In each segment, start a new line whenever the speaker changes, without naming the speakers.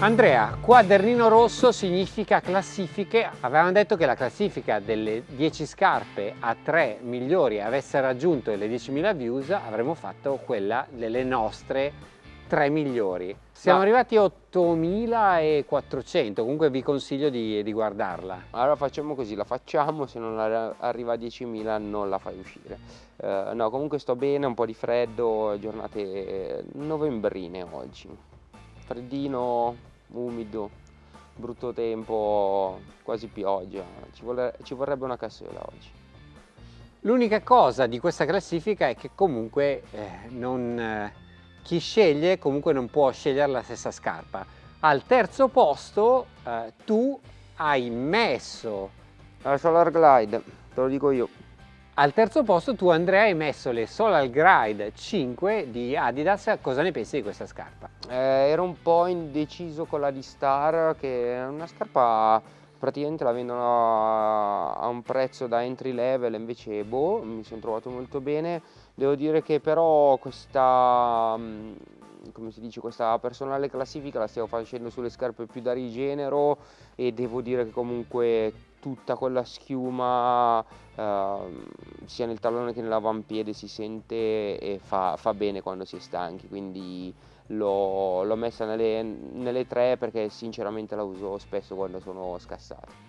Andrea, quadernino rosso significa classifiche. Avevamo detto che la classifica delle 10 scarpe a 3 migliori avesse raggiunto le 10.000 views, avremmo fatto quella delle nostre 3 migliori. Siamo Ma... arrivati a 8.400, comunque vi consiglio di, di, guardarla.
Allora facciamo così, la facciamo, se non arriva a 10.000 non la fai uscire. Uh, no, comunque sto bene, un po' di freddo, giornate novembrine oggi. Freddino, umido, brutto tempo, quasi pioggia, ci, vuole, ci vorrebbe una cassola oggi.
L'unica cosa di questa classifica è che comunque eh, non, eh, chi sceglie comunque non può scegliere la stessa scarpa. Al terzo posto eh, tu hai messo
la Solar Glide, te lo dico io.
Al terzo posto tu Andrea hai messo le Solar Glide 5 di Adidas, cosa ne pensi di questa scarpa?
Eh, ero un po' indeciso con la D-Star che è una scarpa praticamente la vendono a un prezzo da entry level invece boh mi sono trovato molto bene devo dire che però questa mm, come si dice questa personale classifica la stiamo facendo sulle scarpe più da rigenero e devo dire che comunque tutta quella schiuma eh, sia nel tallone che nell'avampiede si sente e fa, fa, bene quando si è stanchi quindi l'ho messa nelle, nelle tre perché sinceramente la uso spesso quando sono scassato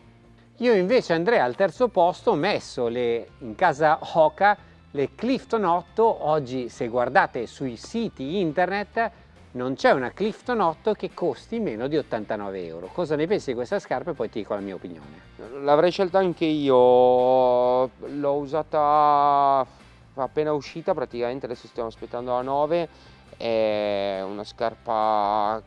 io invece Andrea al terzo posto ho messo le, in casa Hoka le Clifton 8 oggi se guardate sui siti internet non c'è una Clifton 8 che costi meno di 89 euro. Cosa ne pensi di questa scarpa e poi ti dico la mia opinione.
L'avrei scelta anche io, l'ho usata appena uscita praticamente, adesso stiamo aspettando la 9, è una scarpa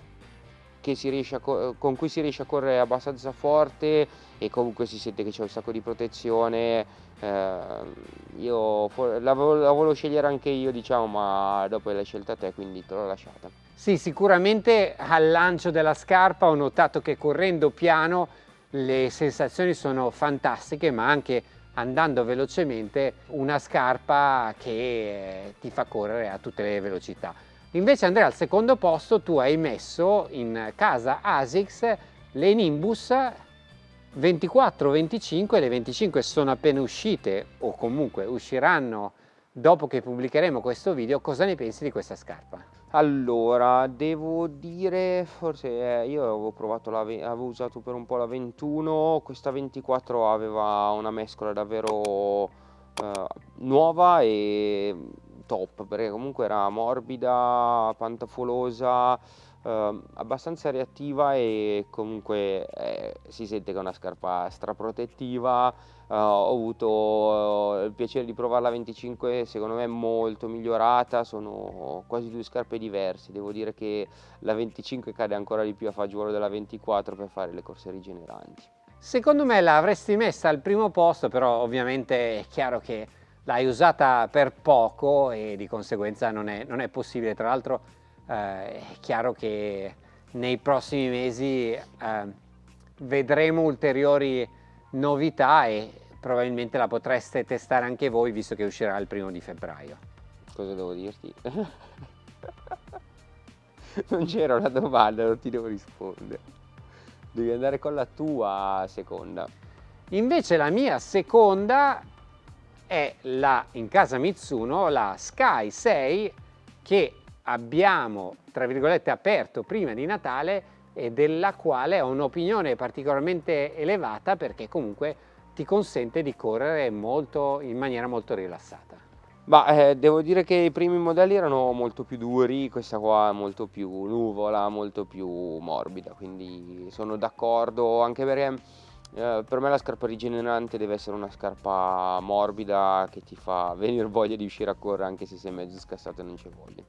con cui si riesce a correre abbastanza forte e comunque si sente che c'è un sacco di protezione. Eh, io la, la volevo scegliere anche io diciamo ma dopo l'hai scelta te quindi te l'ho lasciata.
Sì sicuramente al lancio della scarpa ho notato che correndo piano le sensazioni sono fantastiche ma anche andando velocemente una scarpa che ti fa correre a tutte le velocità Invece Andrea al secondo posto tu hai messo in casa ASICS le Nimbus 24, 25 le 25 sono appena uscite o comunque usciranno dopo che pubblicheremo questo video. Cosa ne pensi di questa scarpa?
Allora, devo dire, forse eh, io avevo provato la, avevo usato per un po' la 21, questa 24 aveva una mescola davvero eh, nuova e top perché comunque era morbida, pantafolosa, eh, abbastanza reattiva e comunque eh, si sente che è una scarpa straprotettiva. Eh, ho avuto eh, il piacere di provare la 25, secondo me molto migliorata, sono quasi due scarpe diverse. Devo dire che la 25 cade ancora di più a fagiolo della 24 per fare le corse rigeneranti.
Secondo me l'avresti messa al primo posto, però ovviamente è chiaro che l'hai usata per poco e di conseguenza non è, non è possibile. Tra l'altro eh, è chiaro che nei prossimi mesi eh, vedremo ulteriori novità e probabilmente la potreste testare anche voi visto che uscirà il primo di febbraio.
Cosa devo dirti? non c'era una domanda, non ti devo rispondere. Devi andare con la tua seconda.
Invece la mia seconda è la, in casa Mitsuno la Sky 6 che abbiamo tra virgolette aperto prima di Natale e della quale ho un'opinione particolarmente elevata perché comunque ti consente di correre molto, in maniera molto rilassata.
Ma eh, devo dire che i primi modelli erano molto più duri, questa qua è molto più nuvola, molto più morbida, quindi sono d'accordo anche perché eh, per me la scarpa rigenerante deve essere una scarpa morbida che ti fa venire voglia di uscire a correre anche se sei mezzo scassato e non c'è voglia.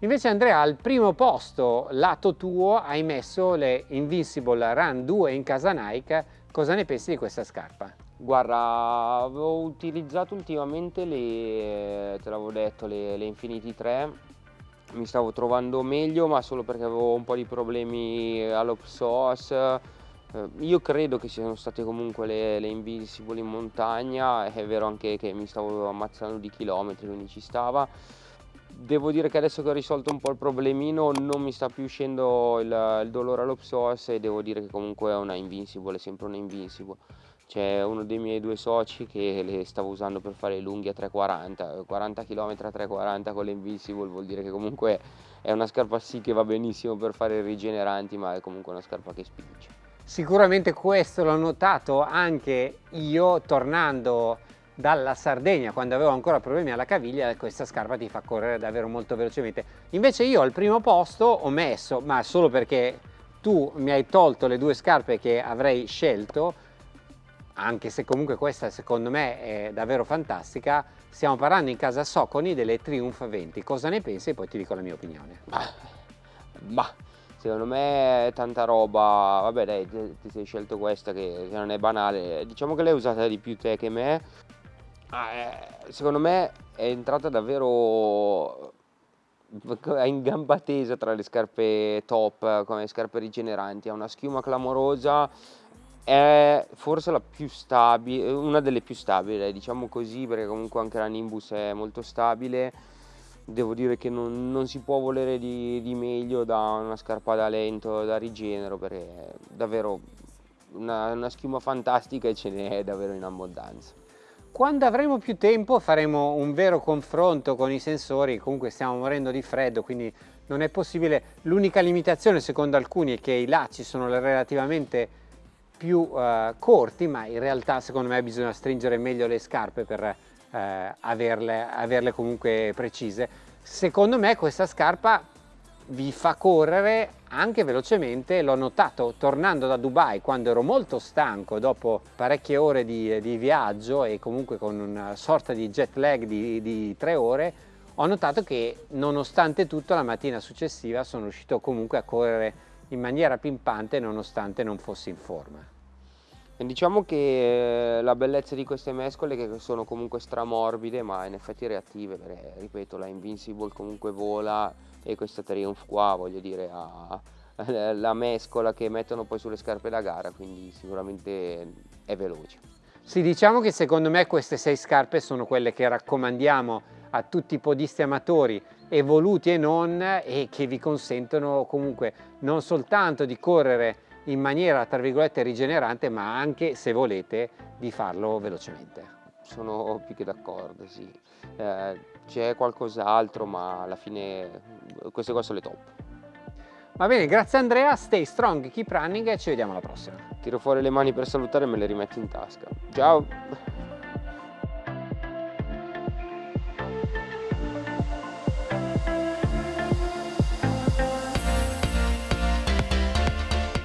Invece Andrea al primo posto lato tuo hai messo le Invincible Run 2 in casa Nike, cosa ne pensi di questa scarpa?
Guarda, avevo utilizzato ultimamente le, te l'avevo detto, le, le Infinity 3 mi stavo trovando meglio ma solo perché avevo un po' di problemi all'opsos eh, io credo che siano state comunque le, le Invincible in montagna, è vero anche che mi stavo ammazzando di chilometri, quindi ci stava. devo dire che adesso che ho risolto un po' il problemino non mi sta più uscendo il, il dolore allo psoas e devo dire che comunque è una invincible, è sempre una invincible. C'è uno dei miei due soci che le stavo usando per fare lunghi a 340, 40 km a 340 con le invincible vuol dire che comunque è una scarpa sì che va benissimo per fare rigeneranti ma è comunque una scarpa che spinge.
Sicuramente questo l'ho notato anche io tornando dalla Sardegna quando avevo ancora problemi alla caviglia questa scarpa ti fa correre davvero molto velocemente. Invece io al primo posto ho messo ma solo perché tu mi hai tolto le due scarpe che avrei scelto anche se comunque questa secondo me è davvero fantastica stiamo parlando in casa Soconi delle Triumph 20 cosa ne pensi? E poi ti dico la mia opinione.
Ma, ma secondo me è tanta roba. Vabbè dai ti sei scelto questa che non è banale. Diciamo che l'hai usata di più te che me. Ah, eh, secondo me è entrata davvero in gamba tesa tra le scarpe top come scarpe rigeneranti, ha una schiuma clamorosa, è forse la più stabile, una delle più stabili, diciamo così, perché comunque anche la Nimbus è molto stabile. Devo dire che non, non si può volere di, di, meglio da una scarpa da lento, da rigenero, perché davvero una, una schiuma fantastica e ce n'è davvero in abbondanza.
Quando avremo più tempo faremo un vero confronto con i sensori, comunque stiamo morendo di freddo quindi non è possibile. L'unica limitazione secondo alcuni è che i lacci sono relativamente più uh, corti ma in realtà secondo me bisogna stringere meglio le scarpe per uh, averle, averle comunque precise. Secondo me questa scarpa vi fa correre anche velocemente, l'ho notato tornando da Dubai quando ero molto stanco dopo parecchie ore di, di viaggio e comunque con una sorta di jet lag di, di tre ore, ho notato che nonostante tutto la mattina successiva sono riuscito comunque a correre in maniera pimpante nonostante non fossi in forma.
Diciamo che eh, la bellezza di queste mescole che sono comunque stramorbide ma in effetti reattive perché ripeto la Invincible comunque vola e questa Triumph qua voglio dire ha la mescola che mettono poi sulle scarpe da gara quindi sicuramente è veloce.
Sì diciamo che secondo me queste sei scarpe sono quelle che raccomandiamo a tutti i podisti amatori evoluti e non e che vi consentono comunque non soltanto di correre in maniera tra virgolette rigenerante ma anche se volete di farlo velocemente.
Sono più che d'accordo, sì. Eh, c'è qualcos'altro ma alla fine queste qua sono le top.
Va bene, grazie Andrea, stay strong, keep running e ci vediamo alla prossima.
Tiro fuori le mani per salutare e me le rimetto in tasca. Ciao!